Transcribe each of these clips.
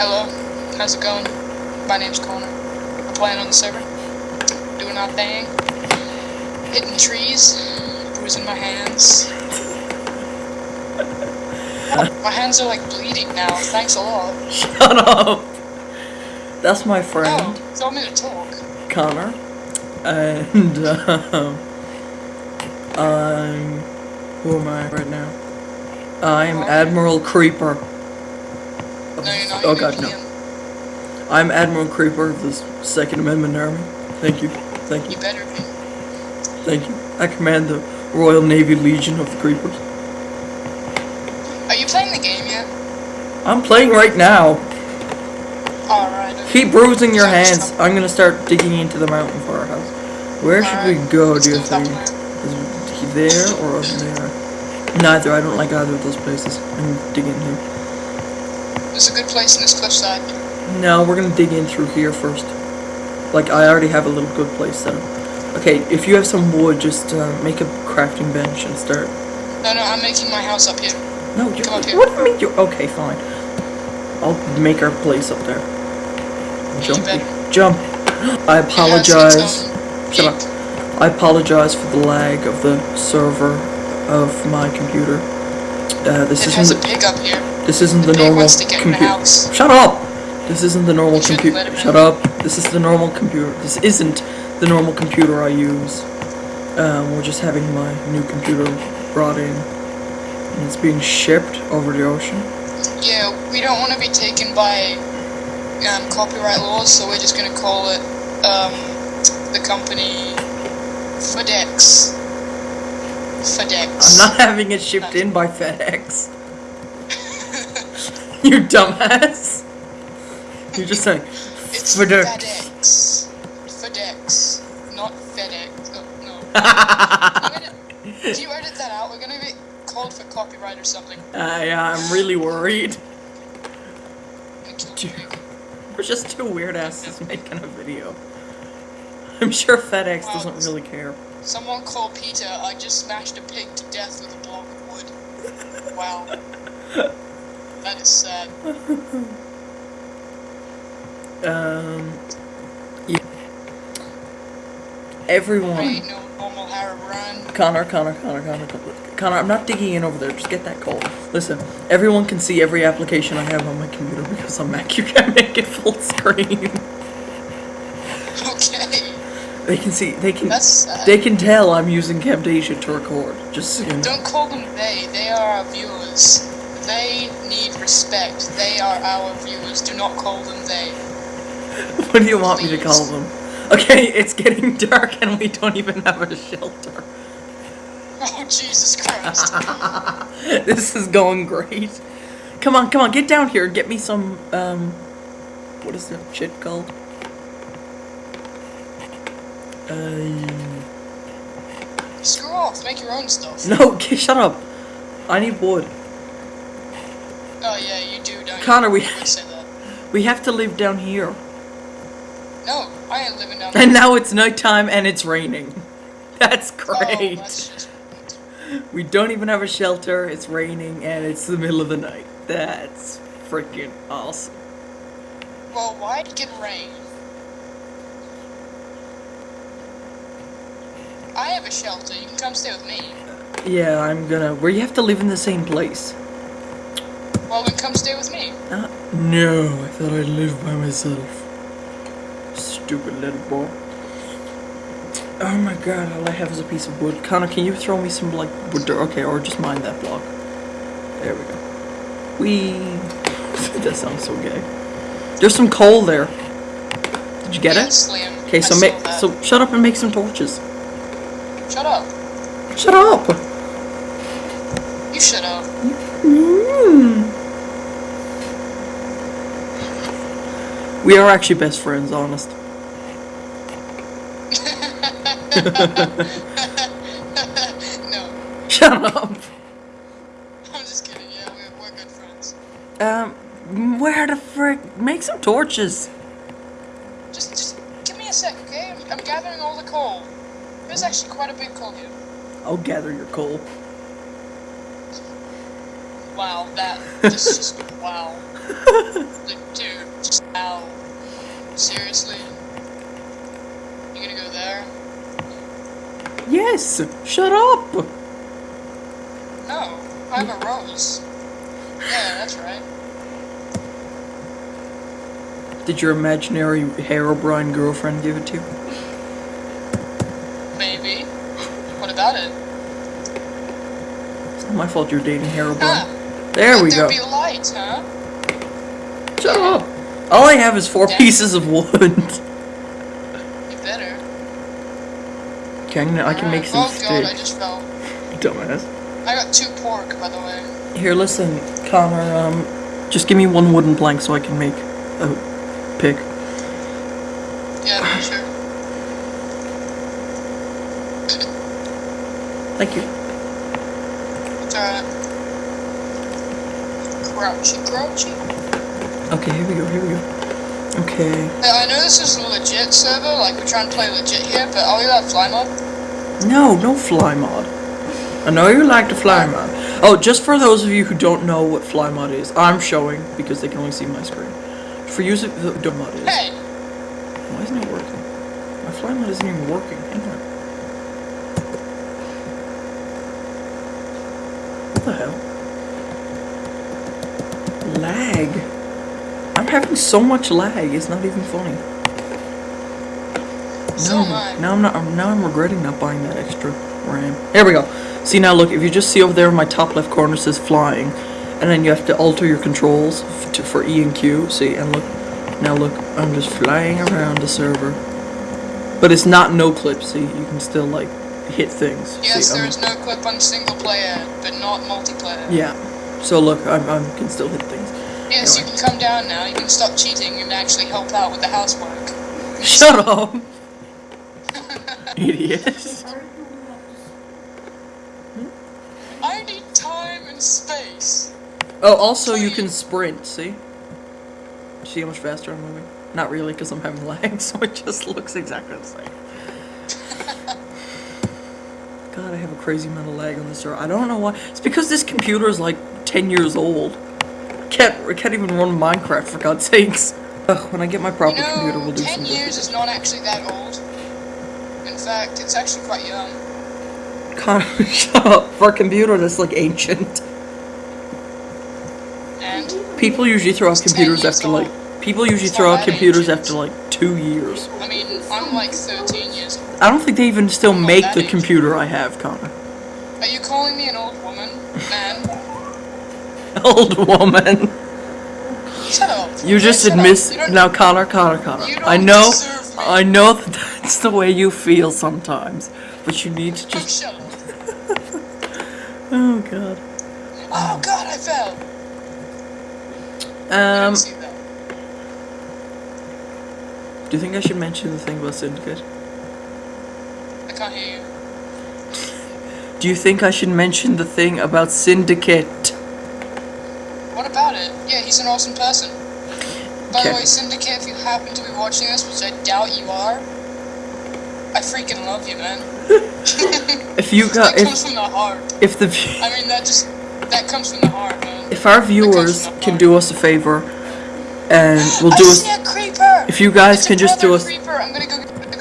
Hello, how's it going? My name's Connor. We're playing on the server, doing our thing, hitting trees, bruising my hands. my hands are like bleeding now. Thanks a lot. Shut up. That's my friend, Oh, tell me to talk. Connor. And, um, I'm. Who am I right now? I'm Admiral Creeper. No, you're not. Oh god, no. I'm Admiral Creeper of the Second Amendment Army. Thank you. Thank you. You better be. Thank you. I command the Royal Navy Legion of the Creepers. Are you playing the game yet? I'm playing right now. Alright. okay. Keep bruising your hands. I'm gonna start digging into the mountain for our house. Where should we go, let's do you think? Is he there or over there? Neither. I don't like either of those places. I'm digging here. There's a good place in this cliffside. No, we're gonna dig in through here first. Like, I already have a little good place set up. Okay, if you have some wood, just uh, make a crafting bench and start. No, no, I'm making my house up here. No, you Come up here. What do you mean? you're. okay? Fine. I'll make our place up there. Jump, jump. I has apologize. Shut up. I apologize for the lag of the server of my computer. Uh, this It has isn't a pig up here. This isn't the normal wants to get in the computer. Shut up! This isn't the normal computer. let him in. Shut up! This is the normal computer. This isn't the normal computer I use. Um, we're just having my new computer brought in, and it's being shipped over the ocean. Yeah, we don't want to be taken by um, copyright laws, so we're just gonna call it um, the company FedEx. FedEx. I'm not having it shipped in by FedEx. you dumbass. You're just saying It's FedEx. FedEx. Not FedEx. Oh, no. Gonna, if you edit that out, we're gonna be called for copyright or something. Uh, yeah, I'm really worried. I'm gonna kill the pig. We're just two weird asses making a video. I'm sure FedEx Wow. doesn't really care. Someone call Peter. I just smashed a pig to death with a block of wood. Wow. That is sad. Um. Yeah. Everyone. Right, no normal run. Connor, Connor, Connor, Connor, Connor, Connor, I'm not digging in over there. Just get that coal. Listen, everyone can see every application I have on my computer because on Mac you can make it full screen. Okay. They can see. They can. That's sad. They can tell I'm using Camtasia to record. Just so you know. Don't call them they. They are our viewers. They need respect. They are our viewers. Do not call them they. What do you want me to call them? Okay, it's getting dark and we don't even have a shelter. Oh Jesus Christ! this is going great. Come on, come on, get down here and get me some, um, what is that shit called? Uh, Screw off. Make your own stuff. no, okay, shut up. I need wood. Oh yeah, you do, don't you? Connor, we- You that. We have to live down here. No, I ain't living down And now it's nighttime and it's raining. That's Oh, great. that's just. We don't even have a shelter, it's raining, and it's the middle of the night. That's freaking awesome. Well, why'd it get rain? I have a shelter. You can come stay with me. Yeah, I'm gonna. Where you have to live in the same place. Well, then come stay with me. Uh, no, I thought I'd live by myself. Stupid little boy. Oh my god, all I have is a piece of wood. Connor, can you throw me some, like, wood dirt? Okay, or just mine that block. There we go. Wee. that sounds so gay. There's some coal there. Did you get it? Okay, so make that. so shut up and make some torches. Shut up. Shut up. You shut up. Mm. We are actually best friends, honest. no, Shut up. I'm just kidding. Yeah, we're, we're good friends. Um, where the frick? Make some torches. Just, just give me a sec, okay? I'm, I'm gathering all the coal. There's actually quite a big coal here. I'll gather your coal. Wow, that just, just wow. Like, dude, Seriously? You gonna go there? Yes. Shut up. No, I have a rose. Yeah, that's right. Did your imaginary Herobrine girlfriend give it to you? Maybe. What about it? It's not my fault you're dating Herobrine. Ah, There let we there go. be light, huh? Shut up. All I have is four pieces of wood. You better. Okay, I'm gonna, I can make some oh god, I just fell. Dumbass. I got two pork, by the way. Here, listen, Connor. Um, just give me one wooden plank so I can make a pick. Yeah, sure. Thank you. It's alright. Crouchy, crouchy. Okay, here we go. Here we go. Okay. I know this is a legit server, like we're trying to play legit here, but are we allowed fly mod? No, no fly mod. I know you like the fly mod. Oh, just for those of you who don't know what fly mod is, I'm showing because they can only see my screen. For you, the, the mod is. Hey! Why isn't it working? My fly mod isn't even working. Hang on. What the hell? Lag. I'm having so much lag. It's not even funny. So now. I'm- not. Now I'm regretting not buying that extra RAM. Here we go. See now, look. If you just see over there in my top left corner says flying, and then you have to alter your controls to, for E and Q. See and look. Now look. I'm just flying around the server, but it's not no clip. See, you can still like hit things. Yes, see, there I'm- is no clip on single player, but not multiplayer. Yeah. So look, I'm, I can still hit things. Yes, Anyway. you can come down now, you can stop cheating and actually help out with the housework. Shut up, idiot. I need time and space. Oh, also you can sprint. See? See how much faster I'm moving? Not really, because I'm having lag, so it just looks exactly the same. God, I have a crazy amount of lag on this server. I don't know why. It's because this computer is like 10 years old. Can't I can't even run Minecraft for God's sakes. Ugh, when I get my proper you know, computer, we'll do 10 some years is not actually that old. In fact, it's actually quite young. Connor, shut up. For a computer, that's like ancient. And, People usually throw out computers after like. People usually throw out computers ancient. after like two years. I mean, I'm like 13 years old. I don't think they even still I'm make the computer I have, Connor. Are you calling me an old woman? Old woman. shut up. You just Shut admit You now, Connor, Connor, Connor. I know. I know that that's the way you feel sometimes, but you need to Oh, just. shut. Oh God. Oh god, I fell. Um, didn't see that. do you think I should mention the thing about Syndicate? I can't hear you. Do you think I should mention the thing about Syndicate? What about it? Yeah, he's an awesome person. By Okay. the way, Syndicate, if you happen to be watching this, which I doubt you are, I freaking love you, man. If you got, that comes if from the heart. if the I mean, that just that comes from the heart, man. if our viewers can do us a favor, and we'll do see us. a creeper. If you guys It's can just do us. Creeper. I'm gonna go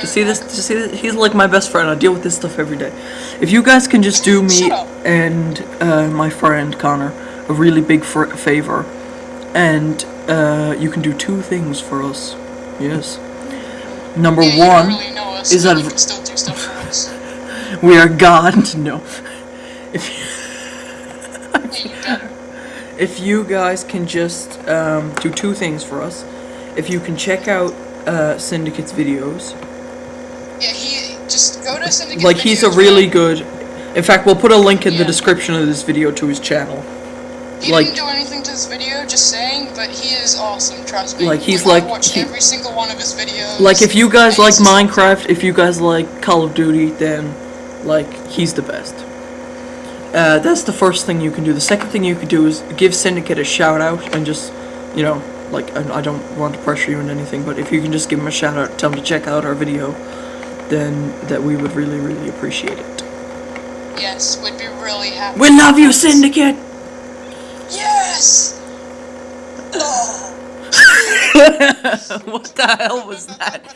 You see this? You see this? He's like my best friend. I deal with this stuff every day. If you guys can just do me and uh, my friend Connor a really big favor, and uh, you can do two things for us. Yes. Number Yeah, one, really us, is that- you can still do stuff for us. we are God. No. If Yeah, you better. if you guys can just um, do two things for us, if you can check out uh, Syndicate's videos, Yeah, he just go to Syndicate. like he's a really good. In fact, we'll put a link in the description of this video to his channel. He like- didn't do anything to this video, just saying, but he is awesome, trust me. Like, he's like- watched he- every single one of his videos. Like if you guys like Minecraft, if you guys like Call of Duty, then like he's the best. Uh, that's the first thing you can do. The second thing you can do is give Syndicate a shout out and just, you know, like I, I don't want to pressure you into anything, but if you can just give him a shout out, tell him to check out our video, then that we would really really appreciate it. Yes, we'd be really happy. We love you, Syndicate. Yes! What the hell was that?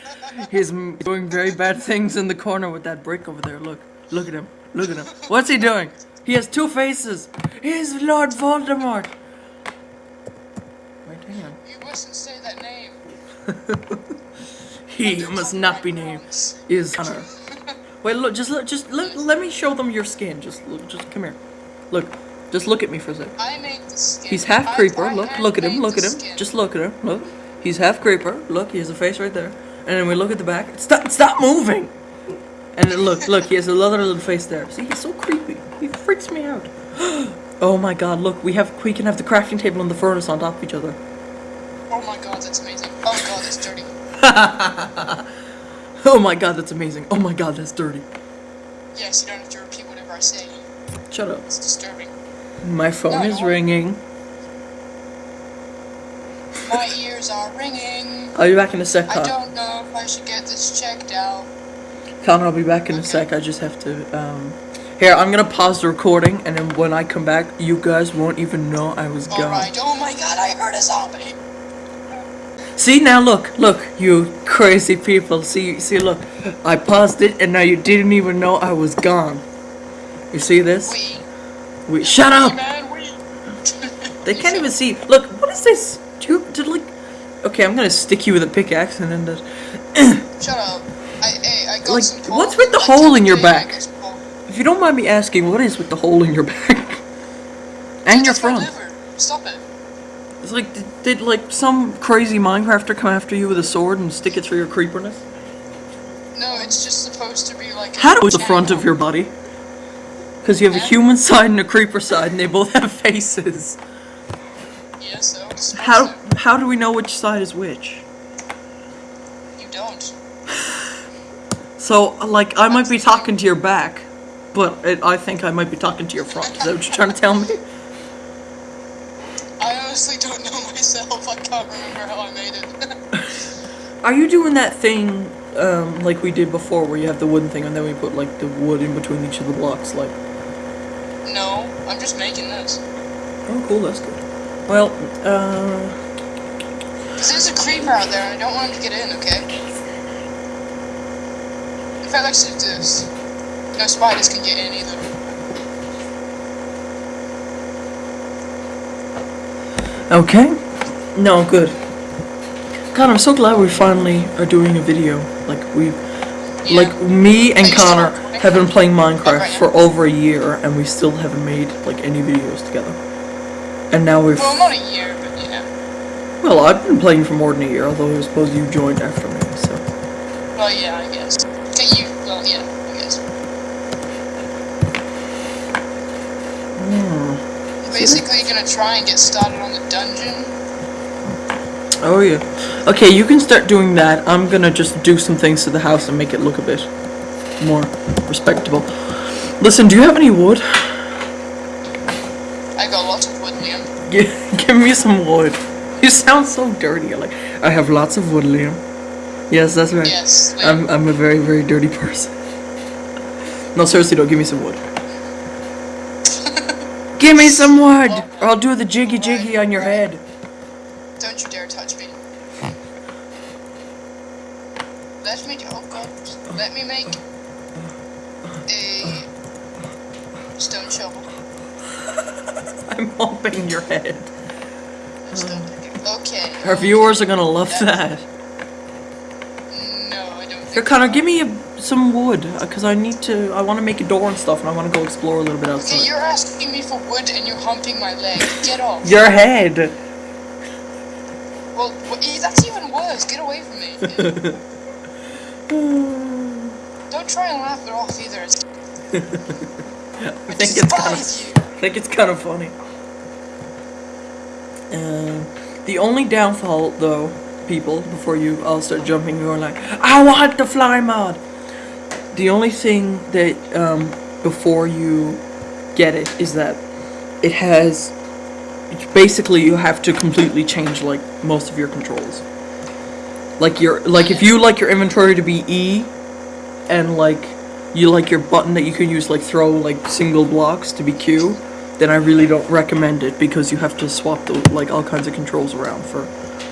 He's doing very bad things in the corner with that brick over there. Look, look at him. Look at him. What's he doing? He has two faces. He's Lord Voldemort. Wait, hang on. You mustn't say that name. He must not be named is Connor. Wait, look, just look, just let, let me show them your skin. Just look, just come here. Look, just look at me for a sec. I made the skin. He's half creeper. Look, look at him. Look at him. Just look at him. Look. He's half creeper. Look, he has a face right there. And then we look at the back. Stop! Stop moving. And then look, look, he has another little face there. See, he's so creepy. He freaks me out. Oh my god! Look, we have we can have the crafting table and the furnace on top of each other. Oh my god, that's amazing. Oh god, that's dirty. Oh my god, that's amazing. Oh my god, that's dirty. Yes, you don't have to repeat whatever I say. Shut up. It's disturbing. My phone No, is don't. ringing. My ears are ringing. I'll be back in a sec, I don't know if I should get this checked out. Connor. I'll be back in a sec. I just have to. Um, here, I'm gonna pause the recording, and then when I come back, you guys won't even know I was gone. Alright, oh my god, I heard a zombie. See now, look, look, you crazy people. See, see, look. I paused it, and now you didn't even know I was gone. You see this? We. We shut up. They can't even see. Look, what is this? Did like? Okay, I'm gonna stick you with a pickaxe, and then the. Shut up. I, hey, I got Like, some what's with the I hole in your a day on back? If you don't mind me asking, what is with the hole in your back and your front? Stop it. It's like did, did like some crazy Minecrafter come after you with a sword and stick it through your creeperness? No, it's just supposed to be like. How do the front of your body? Because you have a human side and a creeper side, and they both have faces. Yeah, so. How how do we know which side is which? You don't. So like I might be talking to your back, but it, I think I might be talking to your front. Is that what you're trying to tell me? I honestly don't know myself. I can't remember how I made it. Are you doing that thing um, like we did before, where you have the wooden thing and then we put like the wood in between each of the blocks? Like, I'm just making this. oh, cool, that's good. Well, uh, Because there's a creeper out there and I don't want him to get in, okay? In fact, let's do this. No spiders can get in either. okay, no, good. God, I'm so glad we finally are doing a video. Like we, Yeah. like me and Are you still Connor? Have been playing Minecraft for over a year, and we still haven't made like any videos together. And now we've. Well, not a year, but yeah. Well, I've been playing for more than a year, although I suppose you joined after me, so. Well, yeah, I guess. Okay, you. Well, yeah, I guess. Hmm. Basically, gonna try and get started on the dungeon. Oh, yeah. Okay, you can start doing that. I'm gonna just do some things to the house and make it look a bit more respectable. Listen, do you have any wood? I got lots of wood, Liam. Give, give me some wood. You sound so dirty. Like, I have lots of wood, Liam. Yes, that's right. Yes, Liam. I'm, I'm a very, very dirty person. No, seriously, though, give me some wood. give me some wood, or I'll do the jiggy jiggy on your head. Don't you dare touch me. Hmm. Let me. Oh god. Let me make oh, a stone shovel. I'm humping your head. Stone. Okay. Our viewers are gonna love that. No, I don't think. Here, Connor, give me a, some wood, uh, because I need to. I want to make a door and stuff, and I want to go explore a little bit Okay, outside. you're asking me for wood and you're humping my leg. Get off. Your head. Well, that's even worse. Get away from me. Don't try and laugh off either. It's, I think it's kind of. I think it's kind of funny. Um, the only downfall, though, people, before you all start jumping, you're like, I want the fly mod. The only thing that um, before you get it is that it has. Basically, you have to completely change like most of your controls. Like your like if you like your inventory to be E, and like you like your button that you can use like throw like single blocks to be Q, then I really don't recommend it because you have to swap the like all kinds of controls around for